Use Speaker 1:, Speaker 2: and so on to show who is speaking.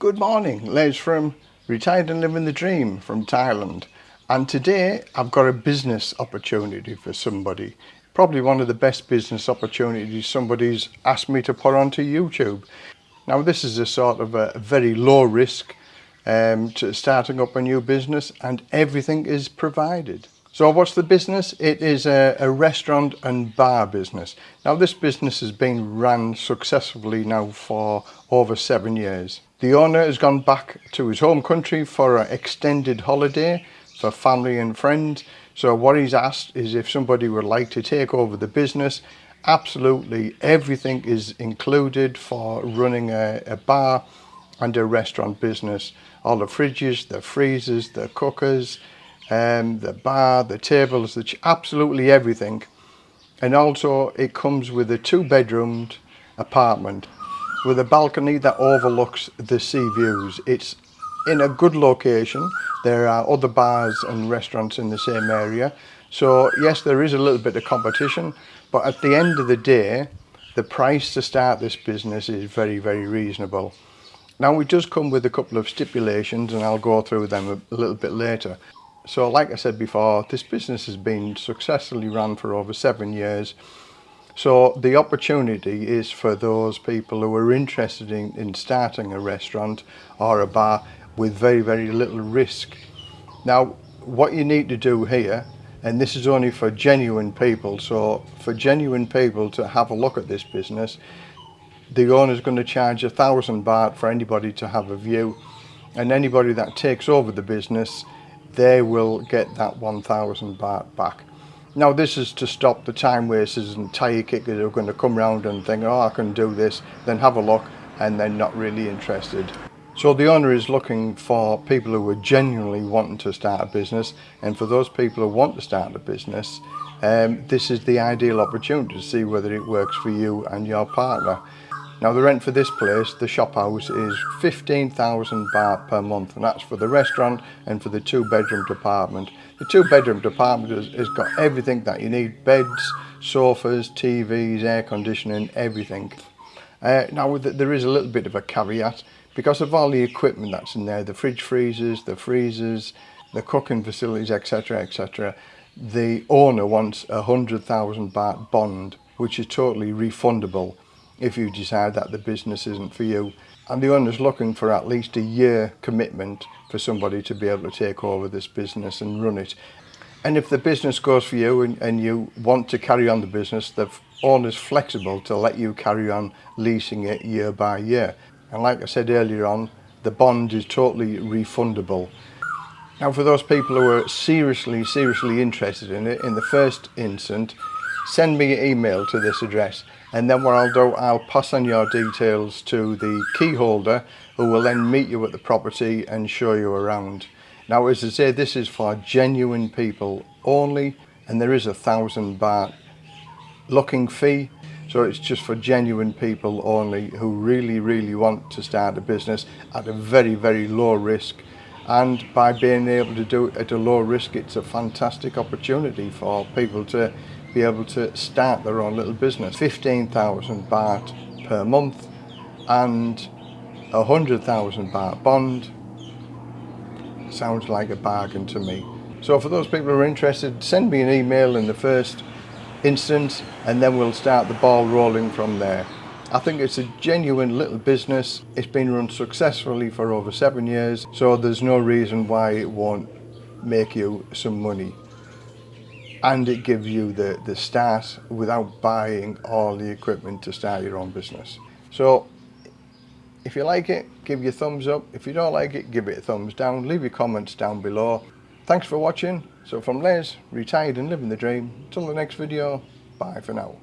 Speaker 1: Good morning, Les from Retired and Living the Dream from Thailand. And today I've got a business opportunity for somebody. Probably one of the best business opportunities somebody's asked me to put onto YouTube. Now this is a sort of a very low risk um, to starting up a new business and everything is provided. So what's the business? It is a, a, restaurant and bar business. Now this business has been run successfully now for over seven years. The owner has gone back to his home country for an extended holiday for family and friends. So what he's asked is if somebody would like to take over the business, absolutely everything is included for running a, a bar and a restaurant business. All the fridges, the freezers, the cookers, um, the bar, the tables, the absolutely everything. And also it comes with a two bedroomed apartment with a balcony that overlooks the sea views. It's in a good location. There are other bars and restaurants in the same area. So yes, there is a little bit of competition, but at the end of the day, the price to start this business is very, very reasonable. Now it does come with a couple of stipulations and I'll go through them a little bit later. So like I said before, this business has been successfully run for over seven years So the opportunity is for those people who are interested in, in starting a restaurant or a bar with very, very little risk. Now, what you need to do here, and this is only for genuine people, so for genuine people to have a look at this business, the owner is going to charge a thousand baht for anybody to have a view and anybody that takes over the business they will get that 1000 baht back. Now this is to stop the time wasters and tyre kickers who are going to come round and think, oh I can do this, then have a look and then not really interested. So the owner is looking for people who are genuinely wanting to start a business and for those people who want to start a business um, this is the ideal opportunity to see whether it works for you and your partner. Now the rent for this place, the shop house, is 15,000 baht per month and that's for the restaurant and for the two bedroom apartment. The two bedroom apartment has, has got everything that you need, beds, sofas, TVs, air conditioning, everything. Uh, now there is a little bit of a caveat because of all the equipment that's in there, the fridge freezers, the freezers, the cooking facilities, etc, etc, the owner wants a 100,000 baht bond, which is totally refundable if you decide that the business isn't for you. And the owner's looking for at least a year commitment for somebody to be able to take over this business and run it. And if the business goes for you and, and you want to carry on the business, the owner's flexible to let you carry on leasing it year by year. And like I said earlier on, the bond is totally refundable. Now for those people who are seriously, seriously interested in it, in the first instance, send me an email to this address and then what I'll do I'll pass on your details to the key holder who will then meet you at the property and show you around. Now as I say this is for genuine people only and there is a thousand baht looking fee. So it's just for genuine people only who really really want to start a business at a very very low risk. And by being able to do it at a low risk it's a fantastic opportunity for people to be able to start their own little business. 15,000 baht per month and a 100,000 baht bond sounds like a bargain to me. So for those people who are interested, send me an email in the first instance and then we'll start the ball rolling from there. I think it's a genuine little business. It's been run successfully for over seven years, so there's no reason why it won't make you some money and it gives you the, the start without buying all the equipment to start your own business. So if you like it, give your thumbs up. If you don't like it, give it a thumbs down. Leave your comments down below. Thanks for watching. So from Les, retired and living the dream. Until the next video, bye for now.